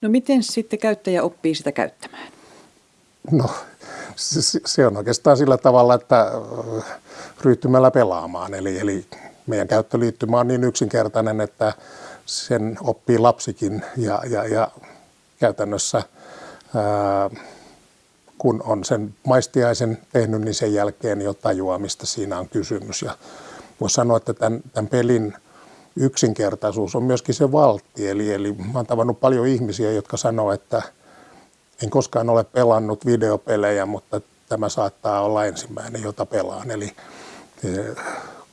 No miten sitten käyttäjä oppii sitä käyttämään? No se, on oikeastaan sillä tavalla, että äh, ryhtymällä pelaamaan. Eli, eli meidän käyttöliittymä on niin yksinkertainen, että sen oppii lapsikin ja, ja, ja käytännössä ää, äh, kun on sen maistiaisen tehnyt, niin sen jälkeen jo tajuaa, mistä siinä on kysymys. Ja voisi sanoa, että tämän, tämän pelin yksinkertaisuus on myöskin se valtti. Eli, eli mä oon tavannut paljon ihmisiä, jotka sanoo, että en koskaan ole pelannut videopelejä, mutta tämä saattaa olla ensimmäinen, jota pelaan. Eli e,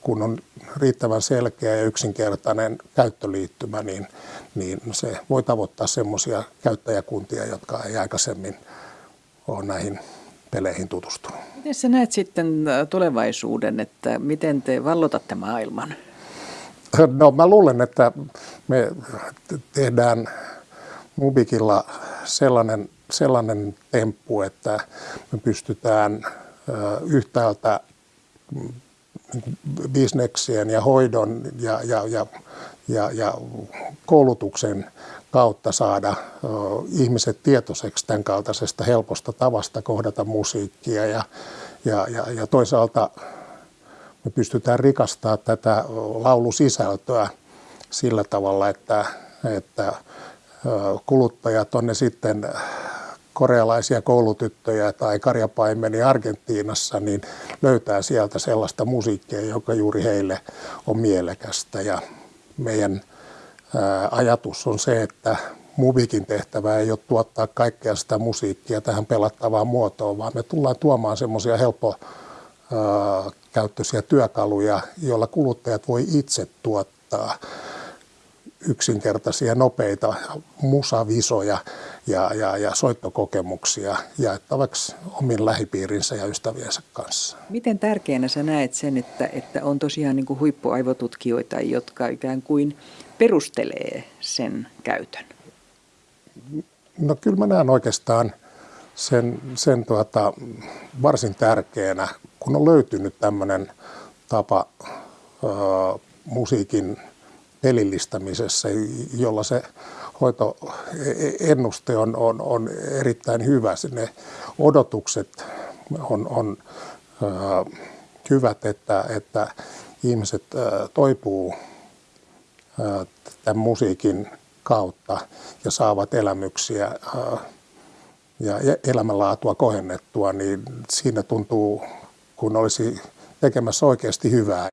kun on riittävän selkeä ja yksinkertainen käyttöliittymä, niin, niin se voi tavoittaa semmoisia käyttäjäkuntia, jotka ei aikaisemmin ole näihin peleihin tutustunut. Miten sä näet sitten tulevaisuuden, että miten te vallotatte maailman? No mä luulen, että me tehdään Mubikilla sellainen, sellainen temppu, että me pystytään yhtäältä bisneksien ja hoidon ja, ja, ja, ja, ja koulutuksen kautta saada ihmiset tietoiseksi tämän kaltaisesta helposta tavasta kohdata musiikkia ja, ja, ja, ja toisaalta me pystytään rikastamaan tätä laulusisältöä sillä tavalla, että, että kuluttajat on ne sitten korealaisia koulutyttöjä tai karjapaimeni Argentiinassa, niin löytää sieltä sellaista musiikkia, joka juuri heille on mielekästä. Ja meidän ajatus on se, että Mubikin tehtävä ei ole tuottaa kaikkea sitä musiikkia tähän pelattavaan muotoon, vaan me tullaan tuomaan semmoisia helppo käyttöisiä työkaluja, joilla kuluttajat voi itse tuottaa yksinkertaisia, nopeita musavisoja ja, ja, ja soittokokemuksia jaettavaksi omin lähipiirinsä ja ystäviensä kanssa. Miten tärkeänä sä näet sen, että, että on tosiaan niin kuin huippuaivotutkijoita, jotka ikään kuin perustelee sen käytön? No kyllä mä näen oikeastaan sen, sen tuota, varsin tärkeänä, kun on löytynyt tämmöinen tapa ö, musiikin pelillistämisessä, jolla se hoitoennuste on, on, on erittäin hyvä. Ne odotukset on, on ö, hyvät, että, että ihmiset ö, toipuu ö, tämän musiikin kautta ja saavat elämyksiä ö, ja elämänlaatua kohennettua, niin siinä tuntuu, kun olisi tekemässä oikeasti hyvää.